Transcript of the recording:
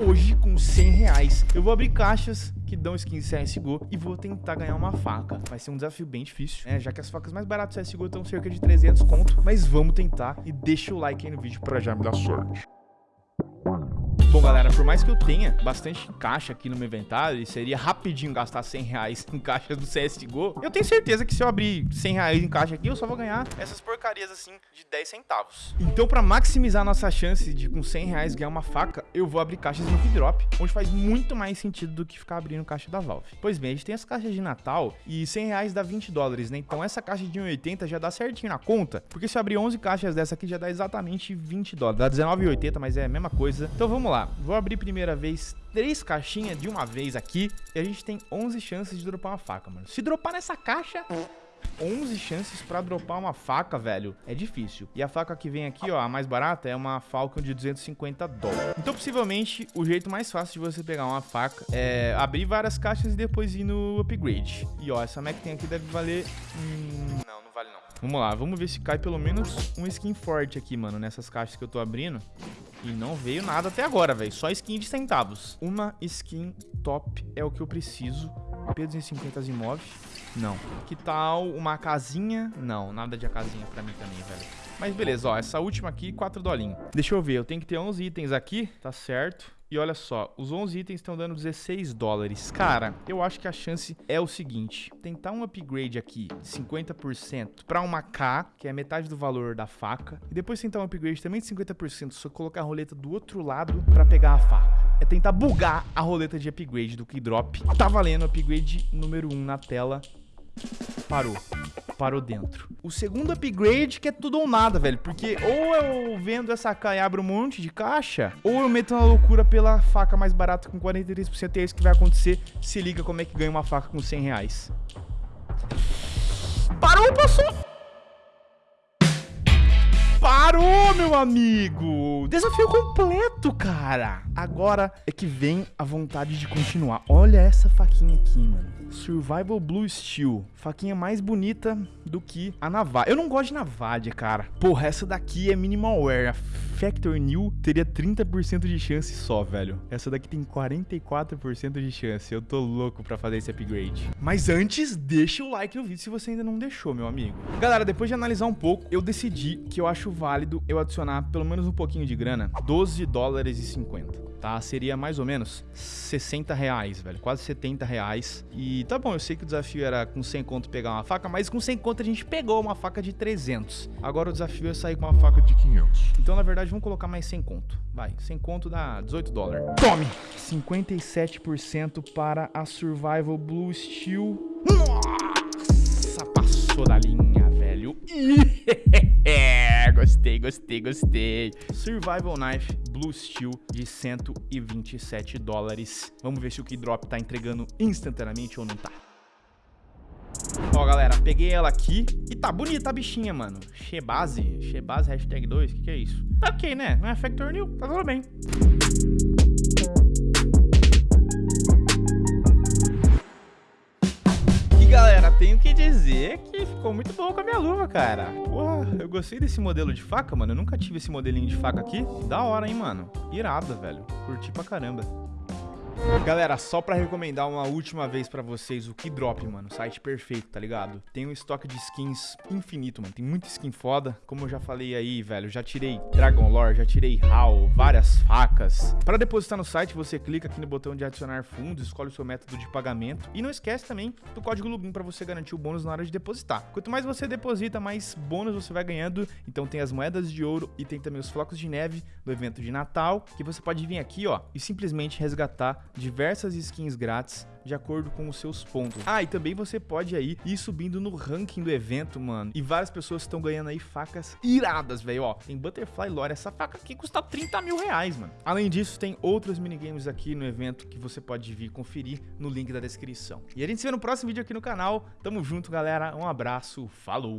hoje com 100 reais. Eu vou abrir caixas que dão skins CSGO e vou tentar ganhar uma faca. Vai ser um desafio bem difícil, né? Já que as facas mais baratas do CSGO estão cerca de 300 conto. Mas vamos tentar e deixa o like aí no vídeo pra já me dar sorte. Bom, galera, por mais que eu tenha bastante caixa aqui no meu inventário, e seria rapidinho gastar 100 reais em caixas do CSGO, eu tenho certeza que se eu abrir 100 reais em caixa aqui, eu só vou ganhar essas porcarias assim de 10 centavos. Então, pra maximizar nossa chance de com 100 reais ganhar uma faca, eu vou abrir caixas no Keydrop, onde faz muito mais sentido do que ficar abrindo caixa da Valve. Pois bem, a gente tem as caixas de Natal e 100 reais dá 20 dólares, né? Então essa caixa de 1,80 já dá certinho na conta, porque se eu abrir 11 caixas dessa aqui já dá exatamente 20 dólares. Dá 19,80, mas é a mesma coisa. Então vamos lá. Vou abrir primeira vez três caixinhas de uma vez aqui e a gente tem 11 chances de dropar uma faca, mano. Se dropar nessa caixa... 11 chances pra dropar uma faca, velho, é difícil. E a faca que vem aqui, ó, a mais barata, é uma Falcon de 250 dólares. Então, possivelmente, o jeito mais fácil de você pegar uma faca é abrir várias caixas e depois ir no upgrade. E, ó, essa Mac tem aqui deve valer... Hum... Não, não vale não. Vamos lá, vamos ver se cai pelo menos um skin forte aqui, mano, nessas caixas que eu tô abrindo. E não veio nada até agora, velho. Só skin de centavos. Uma skin top é o que eu preciso. P250 imóveis. Não. Que tal uma casinha? Não, nada de casinha pra mim também, velho. Mas beleza, ó. Essa última aqui, 4 dolinhos. Deixa eu ver. Eu tenho que ter 11 itens aqui. Tá certo. E olha só, os 11 itens estão dando 16 dólares. Cara, eu acho que a chance é o seguinte. Tentar um upgrade aqui, 50% para uma K, que é metade do valor da faca. E depois tentar um upgrade também de 50%, só colocar a roleta do outro lado para pegar a faca. É tentar bugar a roleta de upgrade do Keydrop. Tá valendo upgrade número 1 na tela. Parou parou dentro. O segundo upgrade que é tudo ou nada, velho. Porque ou eu vendo essa K e abro um monte de caixa, ou eu meto uma loucura pela faca mais barata com 43%. E é isso que vai acontecer. Se liga como é que ganha uma faca com 100 reais. Parou, passou! Meu amigo! Desafio completo, cara! Agora é que vem a vontade de continuar. Olha essa faquinha aqui, mano. Survival Blue Steel. Faquinha mais bonita do que a Navadia. Eu não gosto de Navadia, cara. Porra, essa daqui é minimal wear. A Factor New teria 30% de chance só, velho. Essa daqui tem 44% de chance. Eu tô louco pra fazer esse upgrade. Mas antes, deixa o like no vídeo se você ainda não deixou, meu amigo. Galera, depois de analisar um pouco, eu decidi que eu acho acho válido eu adicionar pelo menos um pouquinho de grana, 12 dólares e 50 tá? Seria mais ou menos 60 reais, velho. Quase 70 reais. E tá bom, eu sei que o desafio era com 100 conto pegar uma faca, mas com 100 conto a gente pegou uma faca de 300. Agora o desafio é sair com uma faca de 500. Então, na verdade, vamos colocar mais 100 conto. Vai, 100 conto dá 18 dólares. Tome! 57% para a Survival Blue Steel. Nossa, passou da linha, velho. gostei, gostei, gostei. Survival Knife Blue Steel de 127 dólares. Vamos ver se o Keydrop tá entregando instantaneamente ou não tá. Ó, galera, peguei ela aqui e tá bonita a bichinha, mano. Shebase, Shebase hashtag 2, o que que é isso? Tá ok, né? Não é Factor New, tá tudo bem. Tenho que dizer que ficou muito bom com a minha luva, cara. Porra, eu gostei desse modelo de faca, mano. Eu nunca tive esse modelinho de faca aqui. Da hora, hein, mano. Irada, velho. Curti pra caramba. Galera, só pra recomendar uma última vez pra vocês o Keydrop, mano. Site perfeito, tá ligado? Tem um estoque de skins infinito, mano. Tem muita skin foda. Como eu já falei aí, velho, já tirei Dragon Lore, já tirei HAL, várias facas. Para depositar no site, você clica aqui no botão de adicionar fundos, escolhe o seu método de pagamento. E não esquece também do código LUBIN pra você garantir o bônus na hora de depositar. Quanto mais você deposita, mais bônus você vai ganhando. Então tem as moedas de ouro e tem também os flocos de neve do evento de Natal, que você pode vir aqui, ó, e simplesmente resgatar diversas skins grátis de acordo com os seus pontos. Ah, e também você pode aí ir subindo no ranking do evento, mano. E várias pessoas estão ganhando aí facas iradas, velho. Ó, tem Butterfly Lore. Essa faca aqui custa 30 mil reais, mano. Além disso, tem outros minigames aqui no evento que você pode vir conferir no link da descrição. E a gente se vê no próximo vídeo aqui no canal. Tamo junto, galera. Um abraço. Falou!